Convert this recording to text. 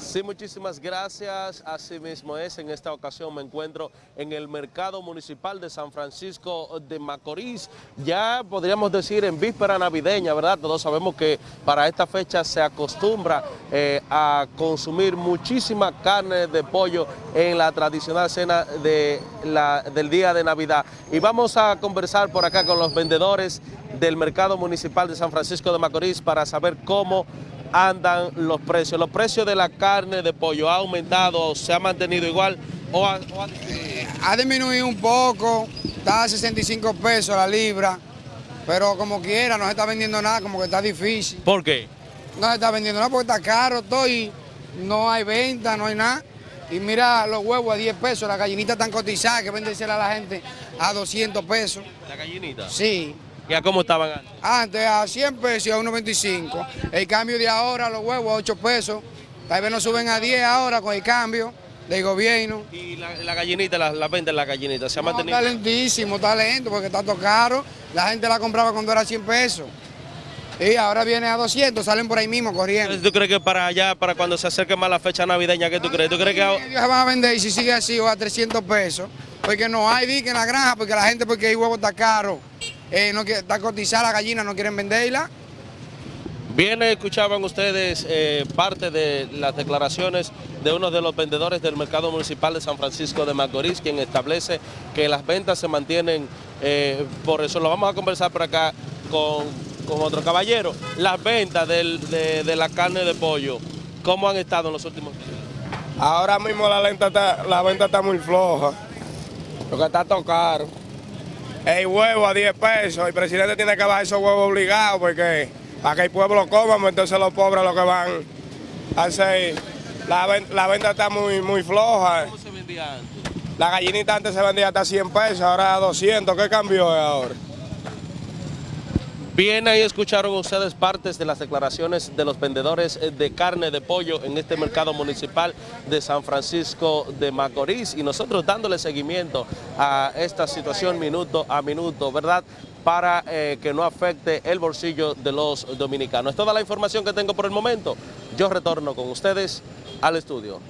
Sí, muchísimas gracias. Así mismo es, en esta ocasión me encuentro en el Mercado Municipal de San Francisco de Macorís. Ya podríamos decir en víspera navideña, ¿verdad? Todos sabemos que para esta fecha se acostumbra eh, a consumir muchísima carne de pollo en la tradicional cena de la, del día de Navidad. Y vamos a conversar por acá con los vendedores del Mercado Municipal de San Francisco de Macorís para saber cómo andan los precios. ¿Los precios de la carne de pollo ha aumentado, se ha mantenido igual o ha, o ha disminuido? Ha disminuido un poco, está a 65 pesos la libra, pero como quiera no se está vendiendo nada, como que está difícil. ¿Por qué? No se está vendiendo nada porque está caro todo y no hay venta, no hay nada. Y mira los huevos a 10 pesos, las gallinitas están cotizadas que venden a la gente a 200 pesos. ¿La gallinita? Sí, ¿Y a cómo estaban antes? antes a 100 pesos y a 1.25. El cambio de ahora, los huevos a 8 pesos. Tal vez nos suben a 10 ahora con el cambio del gobierno. ¿Y la, la gallinita, la, la venta de la gallinita, se ha No, mantenido? está lentísimo, está lento porque está todo caro. La gente la compraba cuando era 100 pesos. Y ahora viene a 200, salen por ahí mismo corriendo. ¿Tú crees que para allá, para cuando se acerque más la fecha navideña, qué tú crees? ¿Tú crees que ahora- Ellos se van a vender y si sigue así o a 300 pesos. Porque no hay dique en la granja, porque la gente, porque el huevo está caro, eh, no quiere, está cotizada la gallina, no quieren venderla. Bien, escuchaban ustedes eh, parte de las declaraciones de uno de los vendedores del mercado municipal de San Francisco de Macorís, quien establece que las ventas se mantienen, eh, por eso lo vamos a conversar por acá con, con otro caballero. Las ventas del- de, de la carne de pollo, ¿cómo han estado en los últimos días? Ahora mismo la, lenta está- la venta está muy floja, porque está todo caro. El huevo a 10 pesos, el presidente tiene que bajar esos huevos obligados porque para que el pueblo coma, pues entonces los pobres lo que van a hacer. La, ven- la venta está muy, muy floja. ¿Cómo se vendía antes? La gallinita antes se vendía hasta 100 pesos, ahora a 200. ¿Qué cambió ahora? Bien, ahí escucharon ustedes partes de las declaraciones de los vendedores eh, de carne de pollo en este mercado municipal de San Francisco de Macorís y nosotros dándole seguimiento a esta situación minuto a minuto, ¿verdad? Para eh, que no afecte el bolsillo de los dominicanos. Es toda la información que tengo por el momento. Yo retorno con ustedes al estudio.